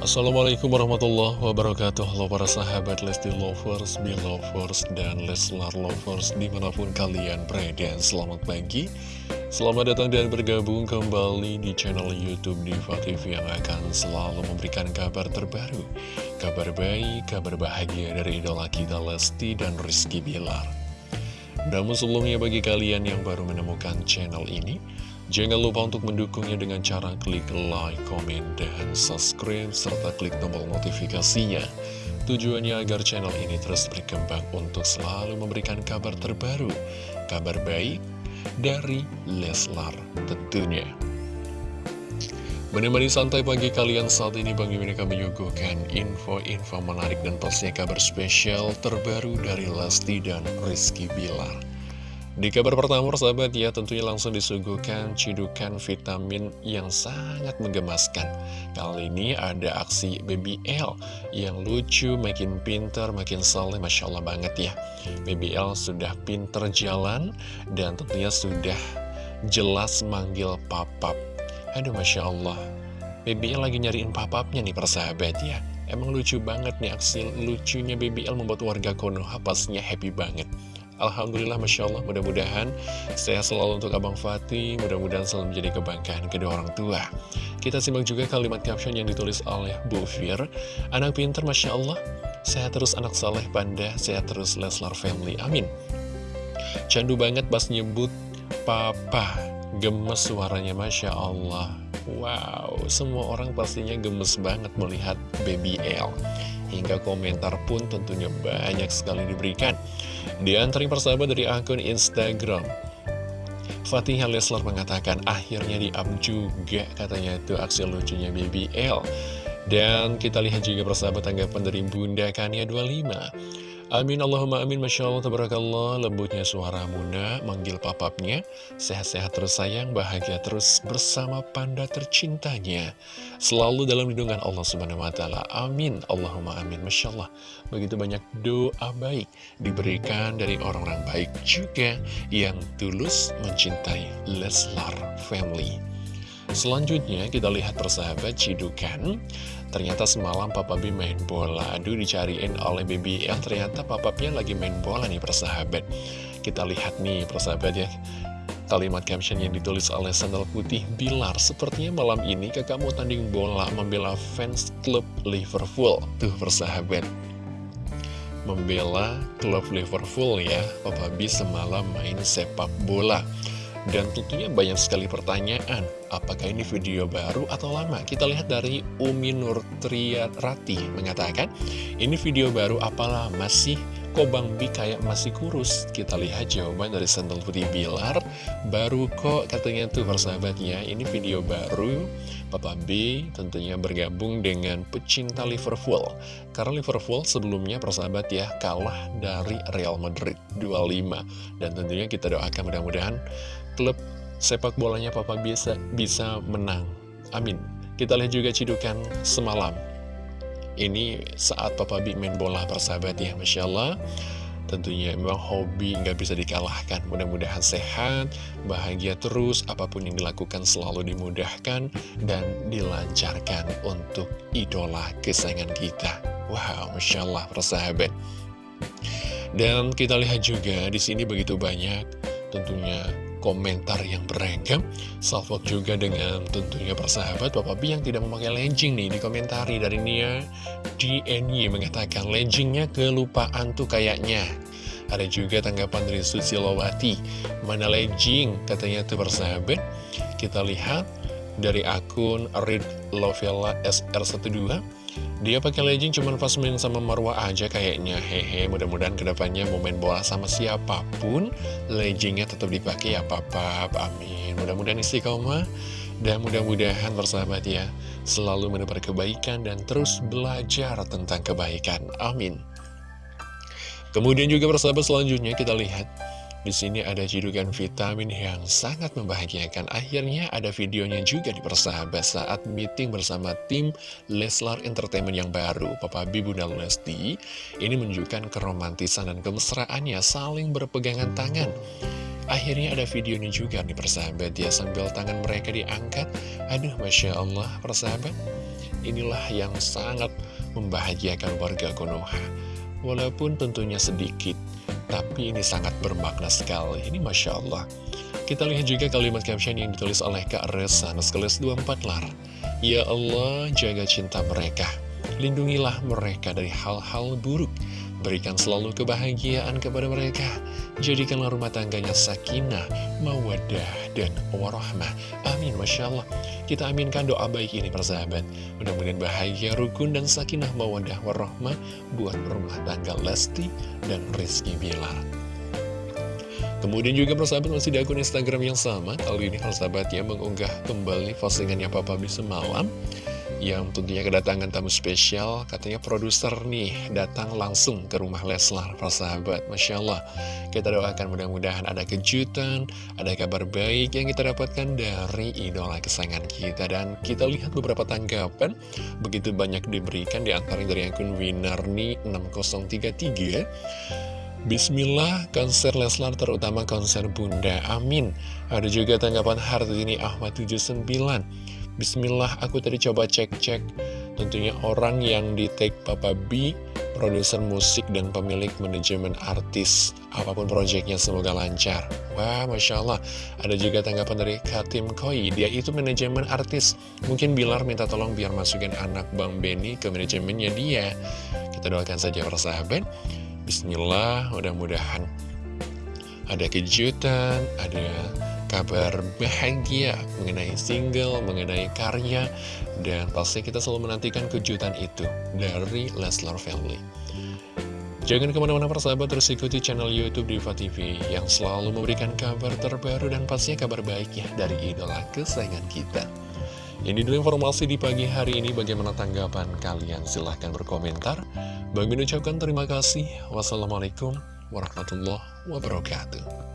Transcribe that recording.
Assalamualaikum warahmatullahi wabarakatuh. Halo para sahabat Lesti Lovers, Belovers, dan Leslar Lovers di mana pun kalian berada. Selamat pagi. Selamat datang dan bergabung kembali di channel Youtube Diva TV yang akan selalu memberikan kabar terbaru Kabar baik, kabar bahagia dari idola kita Lesti dan Rizky Bilar. Namun sebelumnya bagi kalian yang baru menemukan channel ini Jangan lupa untuk mendukungnya dengan cara klik like, komen, dan subscribe, serta klik tombol notifikasinya. Tujuannya agar channel ini terus berkembang untuk selalu memberikan kabar terbaru, kabar baik dari Leslar tentunya. Menemani santai pagi kalian saat ini Bang Mimin akan menyuguhkan info-info menarik dan pastinya kabar spesial terbaru dari Lesti dan Rizky Bilar. Di kabar pertama, sahabat ya, tentunya langsung disuguhkan cidukan vitamin yang sangat menggemaskan. Kali ini ada aksi BBL yang lucu, makin pinter, makin soleh, Masya Allah banget ya. BBL sudah pinter jalan dan tentunya sudah jelas manggil papap. Aduh, Masya Allah. BBL lagi nyariin papapnya nih persahabat ya. Emang lucu banget nih aksi lucunya BBL membuat warga Konoha pastinya happy banget. Alhamdulillah Masya Allah. Mudah-mudahan saya selalu untuk Abang Fatih. Mudah-mudahan selalu menjadi kebanggaan kedua orang tua. Kita simak juga kalimat caption yang ditulis oleh Bu Fir. Anak pinter Masya Allah. Sehat terus anak saleh panda Sehat terus Leslar Family. Amin. Candu banget pas nyebut Papa. Gemes suaranya Masya Allah. Wow Semua orang pastinya gemes banget melihat Baby L. Hingga komentar pun tentunya banyak sekali diberikan di antara persahabat dari akun Instagram. Fatih Leslar mengatakan akhirnya di-up juga katanya itu aksi lucunya BBL Dan kita lihat juga persahabat tanggapan dari Bunda Kania 25 Amin Allahumma amin Masya Allah Tabarakallah Lembutnya suara Muna Manggil papapnya Sehat-sehat terus sayang Bahagia terus bersama panda tercintanya Selalu dalam lindungan Allah Subhanahu Wa Taala. Amin Allahumma amin Masya Allah Begitu banyak doa baik Diberikan dari orang-orang baik juga Yang tulus mencintai Leslar Family Selanjutnya kita lihat persahabat Cidukan Ternyata semalam Papa B main bola. Aduh dicariin oleh BBL Ternyata Papa B lagi main bola nih persahabat. Kita lihat nih persahabat ya. Kalimat caption yang ditulis oleh sandal putih Bilar Sepertinya malam ini kakak mau tanding bola Membela fans klub Liverpool. Tuh persahabat. Membela klub Liverpool ya Papa B semalam main sepak bola dan tentunya banyak sekali pertanyaan, apakah ini video baru atau lama? Kita lihat dari Umi Nur Rati mengatakan, ini video baru apa lama sih? Kok Bang Bi kayak masih kurus? Kita lihat jawaban dari Sandal Putih Bilar, baru kok katanya tuh persahabatnya, ini video baru. Papa B tentunya bergabung dengan pecinta Liverpool. Karena Liverpool sebelumnya persahabat ya, kalah dari Real Madrid 25. Dan tentunya kita doakan mudah-mudahan klub sepak bolanya Papa bisa bisa menang. Amin. Kita lihat juga cidukan semalam. Ini saat Papa B main bola persahabat ya, Masya Allah. Tentunya memang hobi nggak bisa dikalahkan. Mudah-mudahan sehat, bahagia terus, apa pun yang dilakukan selalu dimudahkan dan dilancarkan untuk idola kesayangan kita. Wow, Masya Allah, persahabat. Dan kita lihat juga di sini begitu banyak tentunya komentar yang beragam. Salvok juga dengan tentunya persahabat Bapak B yang tidak memakai legging nih Dikomentari dari Nia DNY mengatakan leggingnya kelupaan tuh kayaknya. Ada juga tanggapan dari Susilowati Mana legging? Katanya tuh persahabat. Kita lihat dari akun Read Lovella SR12 dia pakai legging cuma pas main sama Marwah aja kayaknya. Hehe mudah-mudahan ke depannya mau main bola sama siapa pun Leggingnya tetap dipakai ya papa Amin. Mudah-mudahan istiqomah Dan mudah-mudahan persahabat ya. Selalu mendapat kebaikan dan terus belajar tentang kebaikan. Amin. Kemudian juga persahabat selanjutnya kita lihat di sini ada cidukan vitamin yang sangat membahagiakan. Akhirnya ada videonya juga di persahabat saat meeting bersama tim Leslar Entertainment yang baru. Papa Bibu dan Lesti ini menunjukkan keromantisan dan kemesraannya saling berpegangan tangan. Akhirnya ada videonya juga nih persahabat ya sambil tangan mereka diangkat. Aduh Masya Allah persahabat. inilah yang sangat membahagiakan warga Konoha. Walaupun tentunya sedikit, tapi ini sangat bermakna sekali. Ini Masya Allah. Kita lihat juga kalimat caption yang ditulis oleh Kak Resa, Neskeles 24 lar. Ya Allah, jaga cinta mereka. Lindungilah mereka dari hal-hal buruk Berikan selalu kebahagiaan kepada mereka. Jadikanlah rumah tangganya sakinah, mawadah, dan warahmah. Amin, Masya Allah. Kita aminkan doa baik ini, persahabat. Mudah-mudahan bahagia, rukun, dan sakinah, mawadah, warahmah buat rumah tangga Lesti dan Rizky Bilar. Kemudian juga persahabat masih di akun Instagram yang sama Kali ini persahabat ya mengunggah kembali postingannya Papa B semalam yang tentunya kedatangan tamu spesial katanya produser nih datang langsung ke rumah Leslar persahabat Masya Allah. Kita doakan mudah-mudahan ada kejutan ada kabar baik yang kita dapatkan dari idola kesayangan kita. Dan kita lihat beberapa tanggapan begitu banyak diberikan di antara dari akun Winarni 6033 Bismillah, konser Leslar terutama konser Bunda, amin. Ada juga tanggapan Hartini Ahmad 79 Bismillah, aku tadi coba cek-cek. Tentunya orang yang di take Papa B Produser musik dan pemilik manajemen artis Apa pun proyeknya semoga lancar. Wah, Masya Allah. Ada juga tanggapan dari Katim Koi Dia itu manajemen artis. Mungkin Bilar minta tolong biar masukin anak Bang Benny ke manajemennya dia. Kita doakan saja persahabat Bismillah, mudah-mudahan ada kejutan, ada kabar bahagia mengenai single, mengenai karya, dan pasti kita selalu menantikan kejutan itu dari Leslar Family. Jangan ke mana-mana persahabat, terus ikuti channel Youtube Diva TV yang selalu memberikan kabar terbaru dan pastinya kabar baiknya dari idola kesayangan kita. Ini dulu informasi di pagi hari ini, bagaimana tanggapan kalian? Silahkan berkomentar. Bagi ucapkan terima kasih. Wassalamualaikum warahmatullahi wabarakatuh.